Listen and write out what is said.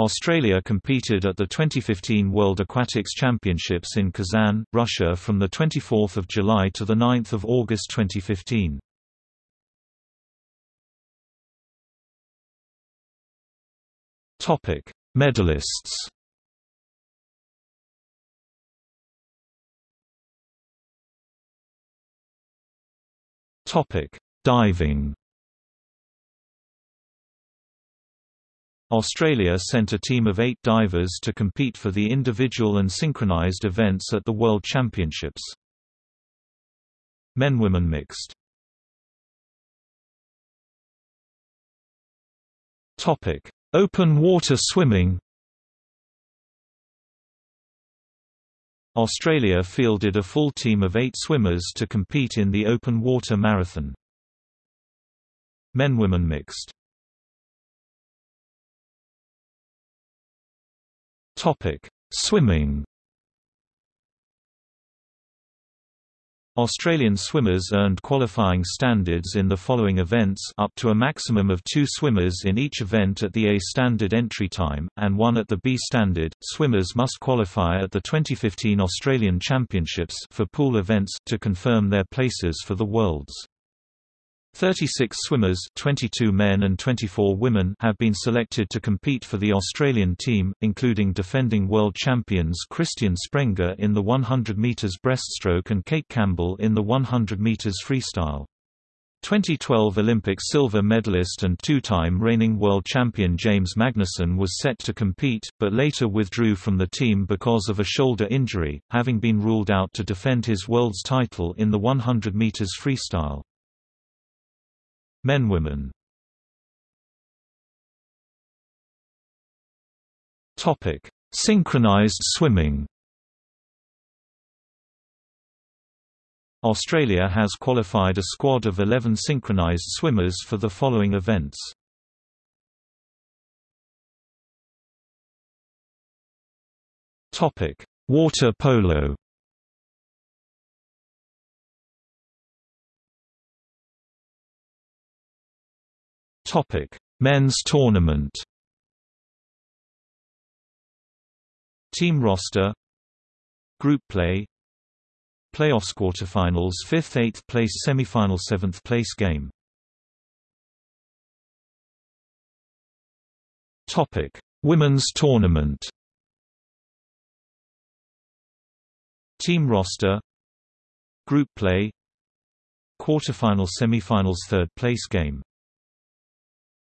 Australia competed at the 2015 World Aquatics Championships in Kazan, Russia from 24 July to 9 August 2015. Medalists Diving Australia sent a team of eight divers to compete for the individual and synchronized events at the World Championships. Men-women mixed Open water swimming Australia fielded a full team of eight swimmers to compete in the open water marathon. Men-women mixed Topic: Swimming. Australian swimmers earned qualifying standards in the following events up to a maximum of two swimmers in each event at the A standard entry time, and one at the B standard. Swimmers must qualify at the 2015 Australian Championships for pool events to confirm their places for the Worlds. 36 swimmers 22 men and 24 women have been selected to compete for the Australian team, including defending world champions Christian Sprenger in the 100 metres breaststroke and Cate Campbell in the 100 metres freestyle. 2012 Olympic silver medalist and two-time reigning world champion James Magnussen was set to compete, but later withdrew from the team because of a shoulder injury, having been ruled out to defend his world's title in the 100 metres freestyle. Men-women Topic: Synchronized swimming. Australia has qualified a squad of 11 synchronized swimmers for the following events. Topic: Water polo. Topic: Men's tournament. Team roster. Group play. Playoffs quarterfinals 5th 8th place semifinal 7th place game. Topic Women's tournament. Team roster. Group play. Quarterfinals semifinals 3rd place game